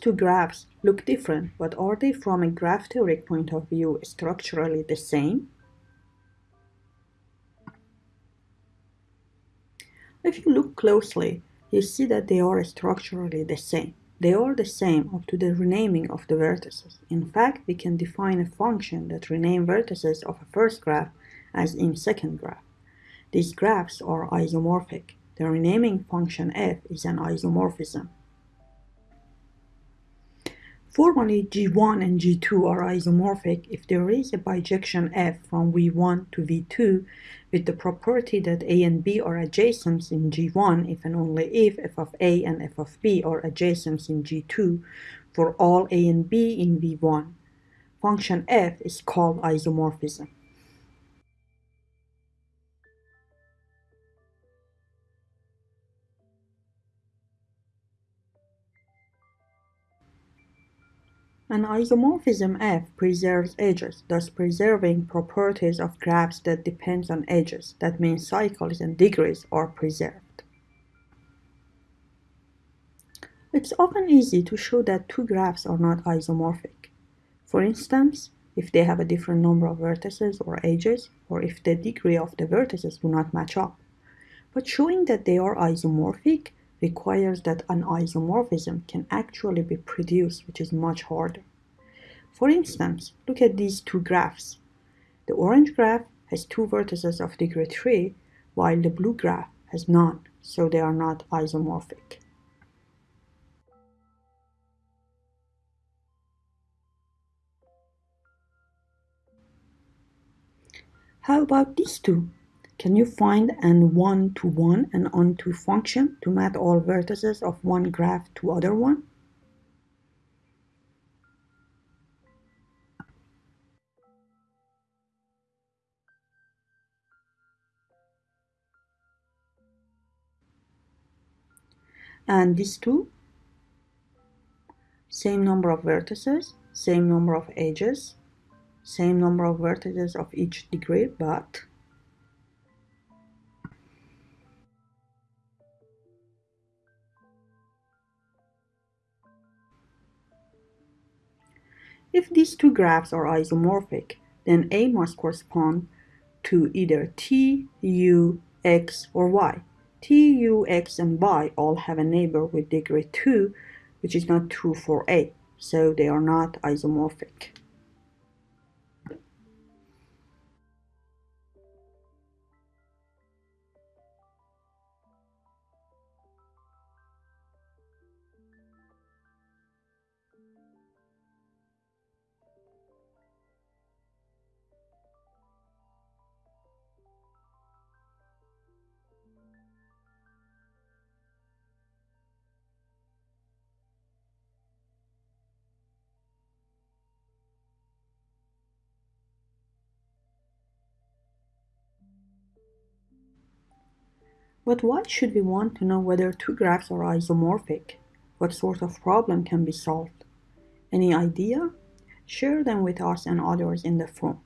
two graphs look different, but are they from a graph theoretic point of view structurally the same? If you look closely, you see that they are structurally the same. They are the same up to the renaming of the vertices. In fact, we can define a function that rename vertices of a first graph as in second graph. These graphs are isomorphic. The renaming function f is an isomorphism. Formally, G1 and G2 are isomorphic if there is a bijection f from V1 to V2 with the property that a and b are adjacents in G1 if and only if f of a and f of b are adjacents in G2 for all a and b in V1. Function f is called isomorphism. An isomorphism F preserves edges, thus preserving properties of graphs that depends on edges. That means cycles and degrees are preserved. It's often easy to show that two graphs are not isomorphic. For instance, if they have a different number of vertices or edges, or if the degree of the vertices do not match up. But showing that they are isomorphic requires that an isomorphism can actually be produced, which is much harder. For instance, look at these two graphs. The orange graph has two vertices of degree 3, while the blue graph has none, so they are not isomorphic. How about these two? Can you find an one-to-one -one and onto function to map all vertices of one graph to other one? And these two, same number of vertices, same number of edges, same number of vertices of each degree, but If these two graphs are isomorphic, then A must correspond to either T, U, X, or Y. T, U, X, and Y all have a neighbor with degree 2, which is not true for A, so they are not isomorphic. But why should we want to know whether two graphs are isomorphic? What sort of problem can be solved? Any idea? Share them with us and others in the forum.